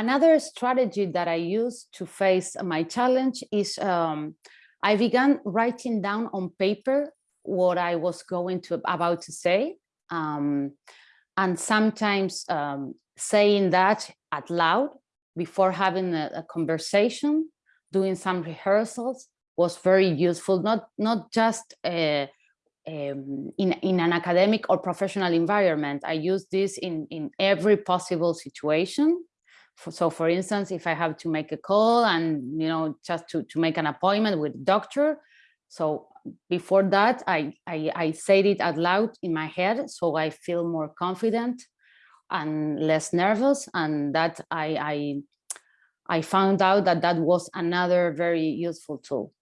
another strategy that I use to face my challenge is um, I began writing down on paper what I was going to about to say. Um, and sometimes um, saying that out loud before having a, a, conversation, doing some rehearsals was very useful, not, not just uh, um, in, in an academic or professional environment. I use this in, in every possible situation. So for instance, if I have to make a call and, you know, just to, to make an appointment with doctor. So before that, I, I, I said it out loud in my head, so I feel more confident and less nervous. And that I, I, I found out that that was another very useful tool.